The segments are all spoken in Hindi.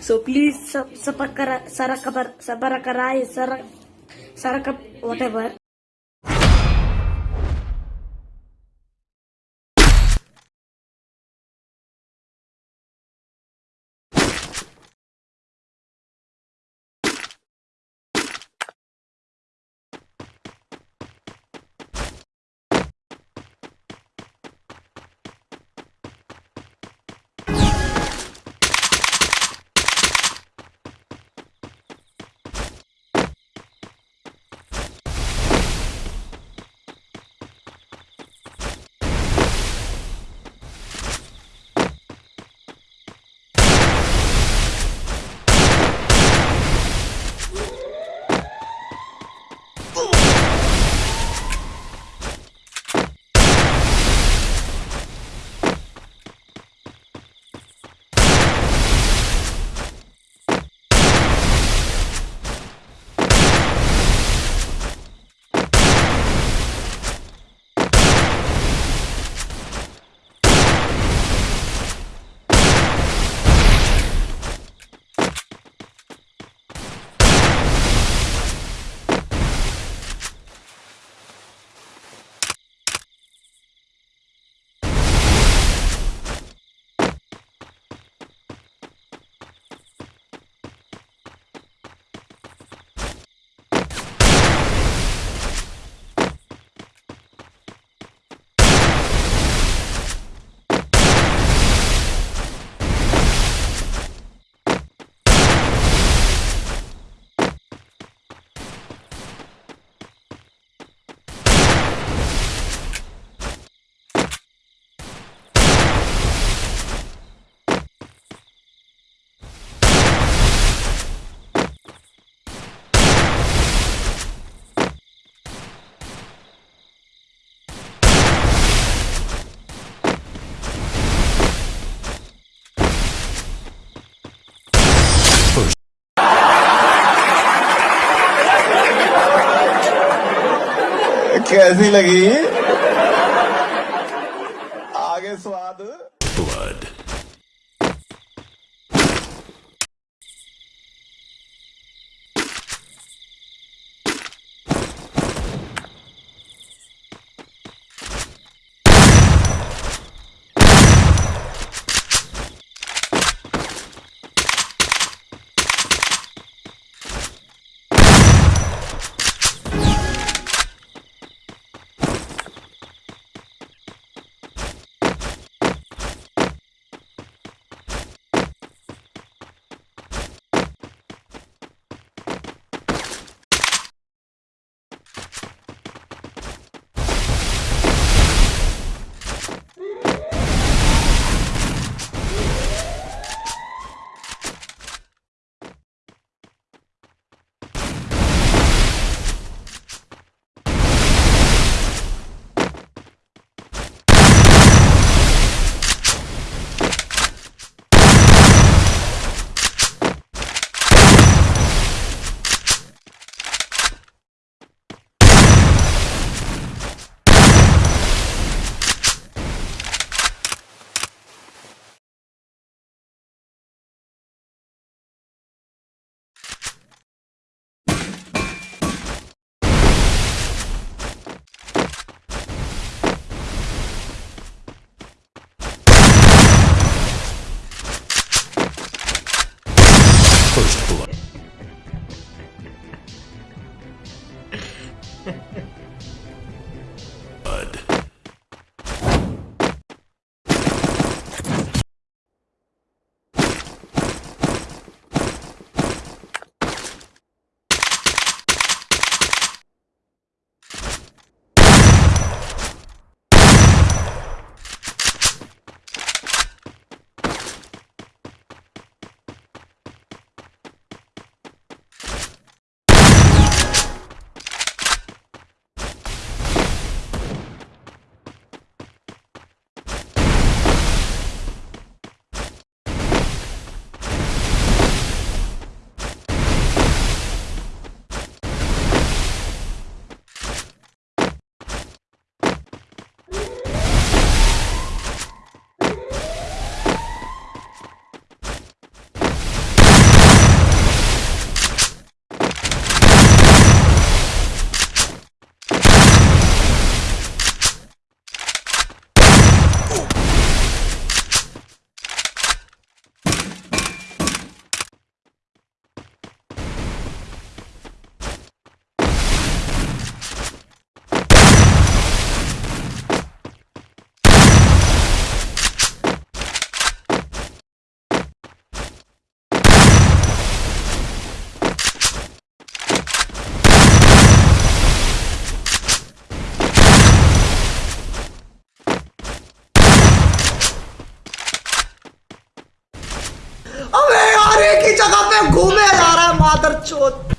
So please sub subakara sarakabar sabarakarai sarak sarakap whatever. कैसी लगी। First blood. है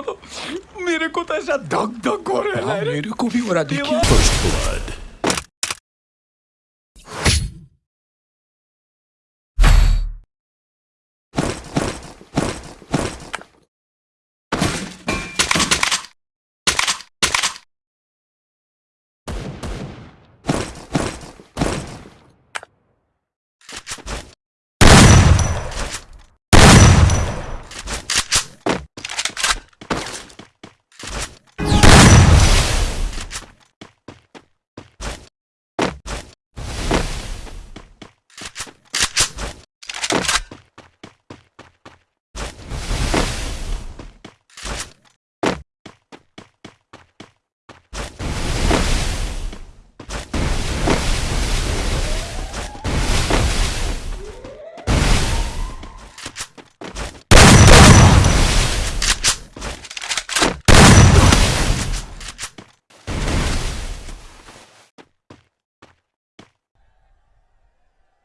को तो मेरे को तो ऐसा धक धक हो रहा है। मेरे को भी हो रहा देखिए। First blood.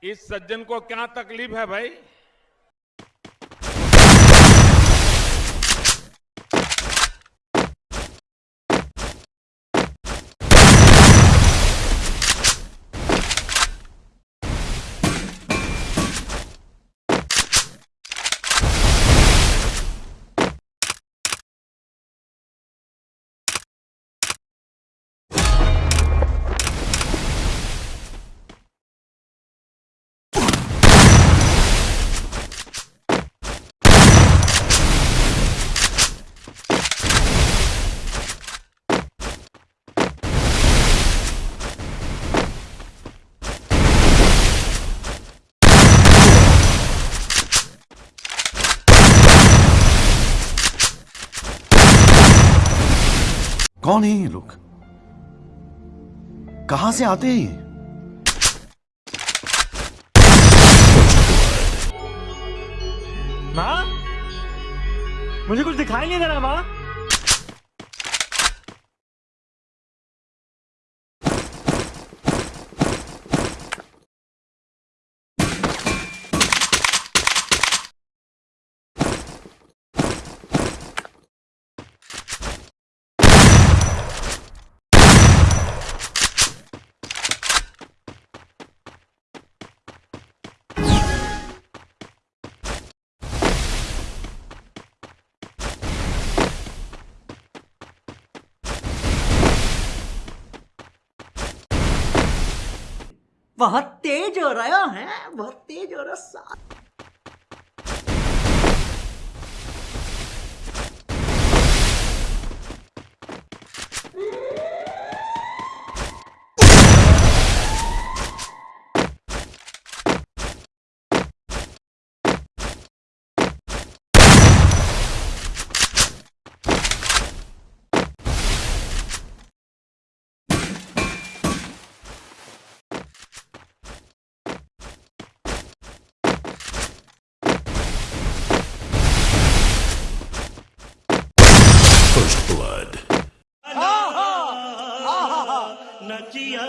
इस सज्जन को क्या तकलीफ़ है भाई? कौन है ये लोग? कहाँ से आते हैं ये? माँ? मुझे कुछ दिखाई नहीं दे रहा माँ। बहुत तेज हो रहा है बहुत तेज हो रहा सा न जिया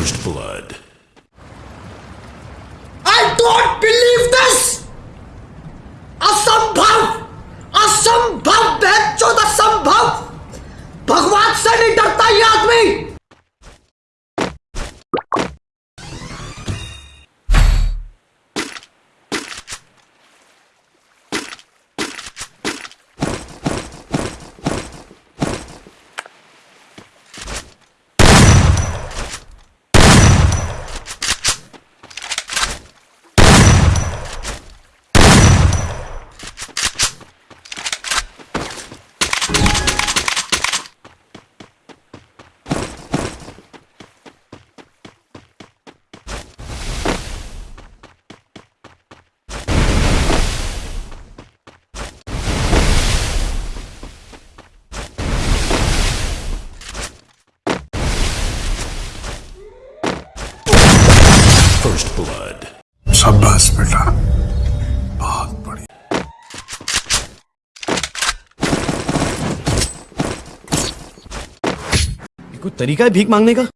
First blood. I don't believe this! First blood. शाबाश बेटा। बहुत बढ़िया। कोई तरीका है भीख मांगने का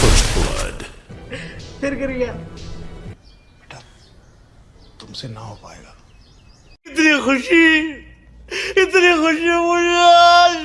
First blood. फिर गिर गया तुमसे ना हो पाएगा। इतनी खुशी इतनी खुशी मुझे